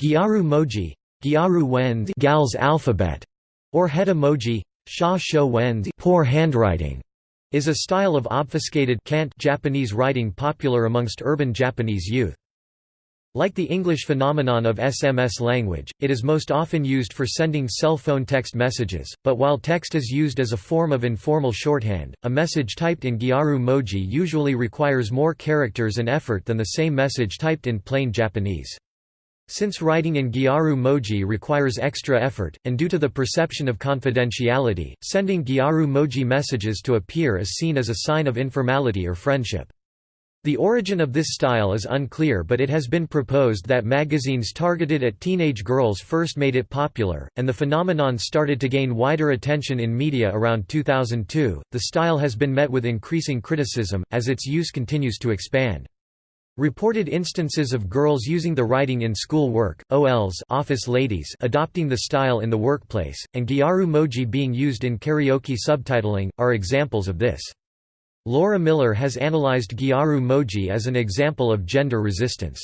Gyaru moji, Gyaru Wend gal's alphabet, or heta moji, sha sho wenzi poor handwriting, is a style of obfuscated cant Japanese writing popular amongst urban Japanese youth. Like the English phenomenon of SMS language, it is most often used for sending cell phone text messages, but while text is used as a form of informal shorthand, a message typed in Gyaru moji usually requires more characters and effort than the same message typed in plain Japanese. Since writing in Gyaru moji requires extra effort, and due to the perception of confidentiality, sending Gyaru moji messages to a peer is seen as a sign of informality or friendship. The origin of this style is unclear but it has been proposed that magazines targeted at teenage girls first made it popular, and the phenomenon started to gain wider attention in media around 2002. The style has been met with increasing criticism, as its use continues to expand. Reported instances of girls using the writing in school work, OLs office ladies adopting the style in the workplace, and Gyaru moji being used in karaoke subtitling, are examples of this. Laura Miller has analyzed Gyaru moji as an example of gender resistance.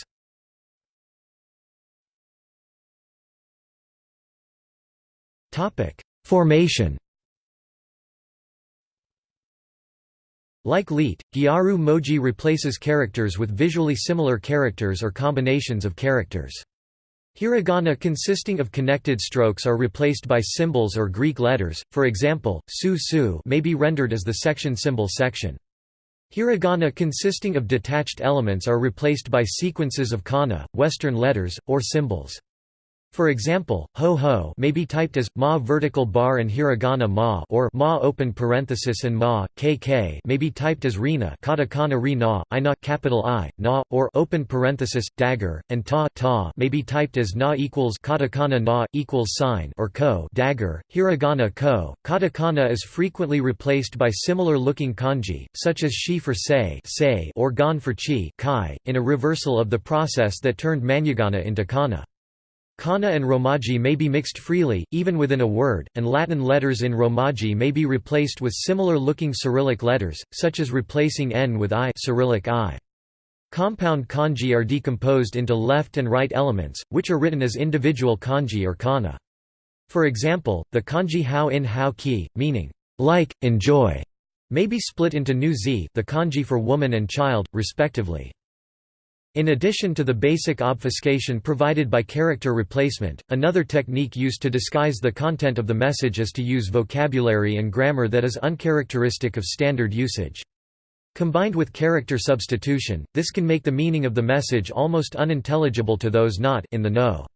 Formation Like LEET, Gyaru moji replaces characters with visually similar characters or combinations of characters. Hiragana consisting of connected strokes are replaced by symbols or Greek letters, for example, su su may be rendered as the section symbol section. Hiragana consisting of detached elements are replaced by sequences of kana, Western letters, or symbols. For example, ho ho may be typed as ma vertical bar and hiragana ma or ma open parenthesis and ma kk may be typed as rina katakana ri na, ina capital I na or open parenthesis dagger and ta ta may be typed as na equals katakana na equals sign or ko dagger hiragana ko. Katakana is frequently replaced by similar looking kanji such as shi for say say or gan for chi kai in a reversal of the process that turned man'yogana into kana. Kana and Romaji may be mixed freely, even within a word, and Latin letters in Romaji may be replaced with similar-looking Cyrillic letters, such as replacing n with i Cyrillic I. Compound kanji are decomposed into left and right elements, which are written as individual kanji or kana. For example, the kanji hao in hao ki, meaning, like, enjoy, may be split into nu z the kanji for woman and child, respectively. In addition to the basic obfuscation provided by character replacement, another technique used to disguise the content of the message is to use vocabulary and grammar that is uncharacteristic of standard usage. Combined with character substitution, this can make the meaning of the message almost unintelligible to those not in the know.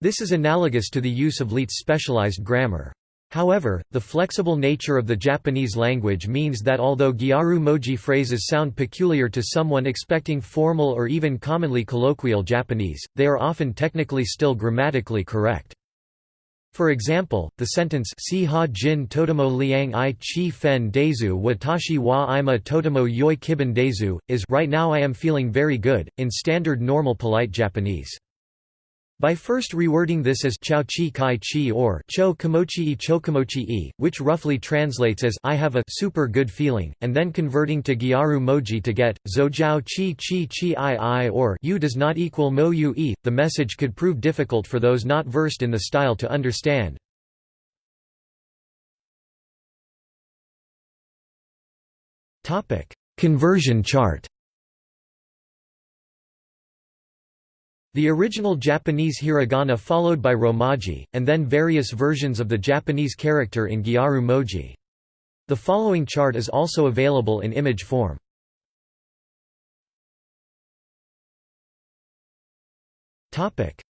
This is analogous to the use of LEET's specialized grammar. However, the flexible nature of the Japanese language means that although Gyaru moji phrases sound peculiar to someone expecting formal or even commonly colloquial Japanese, they are often technically still grammatically correct. For example, the sentence si ha jin totomo liang i chi fen dezu watashi wa ima totomo yoi kiban dezu, is right now I am feeling very good, in standard normal polite Japanese. By first rewording this as chao chi kai chi or cho kimochi i chokomochi i, which roughly translates as I have a super good feeling, and then converting to gyaru moji to get zo jiao chi chi chi i i or you does not equal mo u e, the message could prove difficult for those not versed in the style to understand. Conversion chart The original Japanese hiragana followed by romaji, and then various versions of the Japanese character in gyaru moji. The following chart is also available in image form.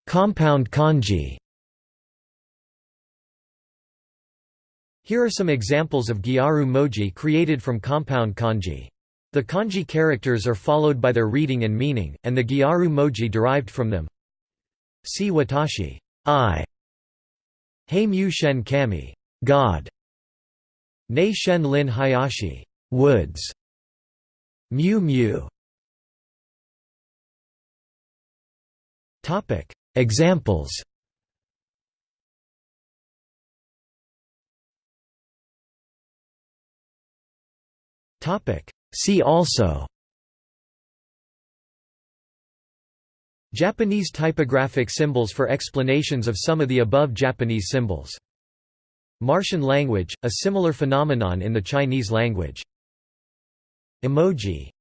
Compound kanji Here are some examples of gyaru moji created from compound kanji. The kanji characters are followed by their reading and meaning, and the gyaru moji derived from them. Si watashi, I. Hei mu shen kami, God. Nei shen lin hayashi, woods. Mu mu. Topic Examples. Topic See also Japanese typographic symbols for explanations of some of the above Japanese symbols. Martian language, a similar phenomenon in the Chinese language. Emoji